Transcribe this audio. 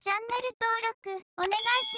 チャンネル登録お願いします。